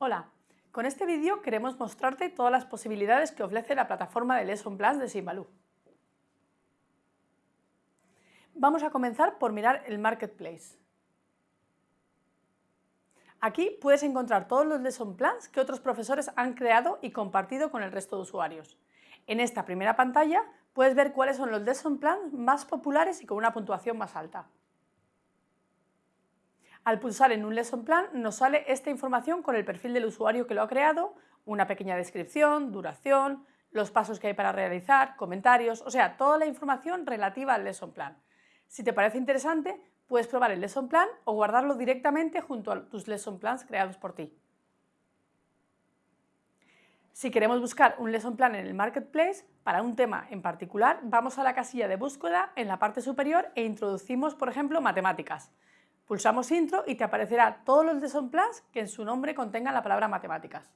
Hola, con este vídeo queremos mostrarte todas las posibilidades que ofrece la plataforma de Lesson Plans de Simbaloo. Vamos a comenzar por mirar el Marketplace. Aquí puedes encontrar todos los Lesson Plans que otros profesores han creado y compartido con el resto de usuarios. En esta primera pantalla puedes ver cuáles son los Lesson Plans más populares y con una puntuación más alta. Al pulsar en un Lesson Plan nos sale esta información con el perfil del usuario que lo ha creado, una pequeña descripción, duración, los pasos que hay para realizar, comentarios, o sea, toda la información relativa al Lesson Plan. Si te parece interesante, puedes probar el Lesson Plan o guardarlo directamente junto a tus Lesson Plans creados por ti. Si queremos buscar un Lesson Plan en el Marketplace para un tema en particular, vamos a la casilla de búsqueda en la parte superior e introducimos, por ejemplo, matemáticas. Pulsamos Intro y te aparecerá todos los Lesson Plans que en su nombre contengan la palabra matemáticas.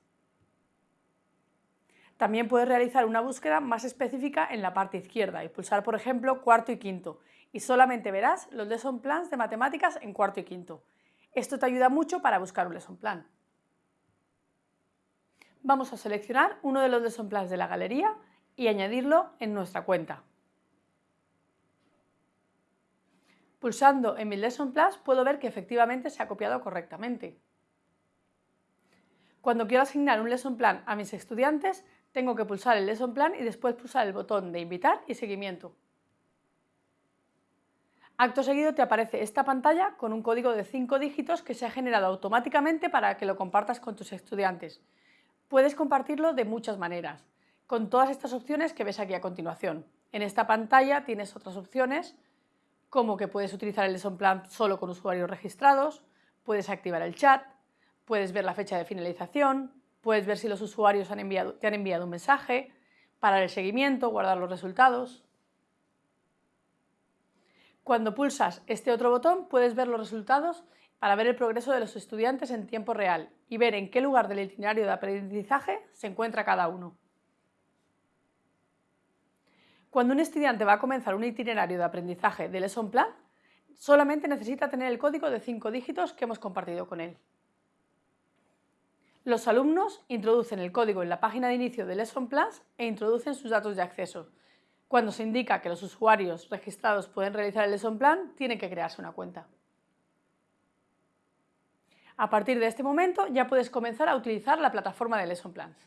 También puedes realizar una búsqueda más específica en la parte izquierda y pulsar, por ejemplo, cuarto y quinto, y solamente verás los Lesson Plans de matemáticas en cuarto y quinto. Esto te ayuda mucho para buscar un Lesson Plan. Vamos a seleccionar uno de los Lesson Plans de la galería y añadirlo en nuestra cuenta. Pulsando en mi Lesson Plus puedo ver que efectivamente se ha copiado correctamente. Cuando quiero asignar un Lesson Plan a mis estudiantes, tengo que pulsar el Lesson Plan y después pulsar el botón de Invitar y Seguimiento. Acto seguido te aparece esta pantalla con un código de 5 dígitos que se ha generado automáticamente para que lo compartas con tus estudiantes. Puedes compartirlo de muchas maneras, con todas estas opciones que ves aquí a continuación. En esta pantalla tienes otras opciones como que puedes utilizar el lesson plan solo con usuarios registrados, puedes activar el chat, puedes ver la fecha de finalización, puedes ver si los usuarios han enviado, te han enviado un mensaje, parar el seguimiento, guardar los resultados. Cuando pulsas este otro botón puedes ver los resultados para ver el progreso de los estudiantes en tiempo real y ver en qué lugar del itinerario de aprendizaje se encuentra cada uno. Cuando un estudiante va a comenzar un itinerario de aprendizaje de Lesson Plan, solamente necesita tener el código de 5 dígitos que hemos compartido con él. Los alumnos introducen el código en la página de inicio de Lesson Plans e introducen sus datos de acceso. Cuando se indica que los usuarios registrados pueden realizar el Lesson Plan, tienen que crearse una cuenta. A partir de este momento ya puedes comenzar a utilizar la plataforma de Lesson Plans.